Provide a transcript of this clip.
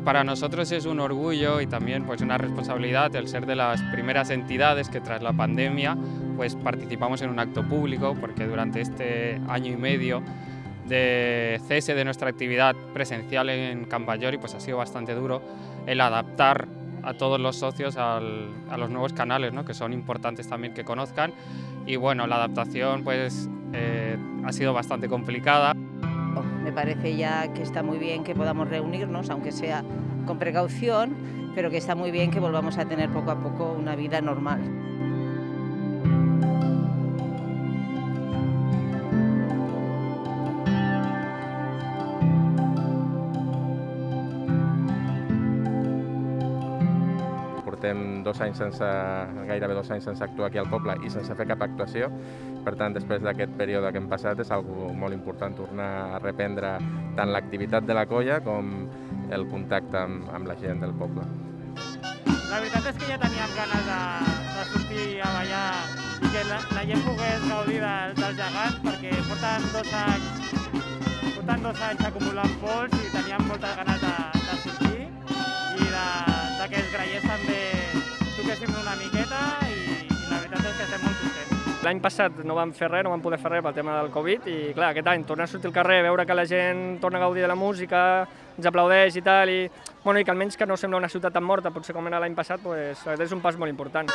para nosotros es un orgullo y también pues una responsabilidad el ser de las primeras entidades que tras la pandemia pues participamos en un acto público porque durante este año y medio de cese de nuestra actividad presencial en Cambayori pues ha sido bastante duro el adaptar a todos los socios al, a los nuevos canales, ¿no? que son importantes también que conozcan. Y bueno, la adaptación pues eh, ha sido bastante complicada. Me parece ya que está muy bien que podamos reunirnos, aunque sea con precaución, pero que está muy bien que volvamos a tener poco a poco una vida normal. Portem dos anys sense, gairebé dos anys sense actuar aquí al poble i sense fer cap actuació. Per tant, després d'aquest període que hem passat és algo molt important tornar a reprendre tant l'activitat de la colla com el contacte amb, amb la gent del poble. La veritat és que ja teníem ganes de, de sortir a ballar i que la, la gent pogués gaudir del, dels gegants perquè porten dos anys, porten dos anys acumulant pols i teníem L'any passat no vam fer res, no vam poder fer res pel tema del Covid i clar, aquest any tornar a sortir al carrer, veure que la gent torna a gaudir de la música, ens aplaudeix i tal, i, bueno, i que almenys que no sembla una ciutat tan morta, potser com era l'any passat, pues, és un pas molt important.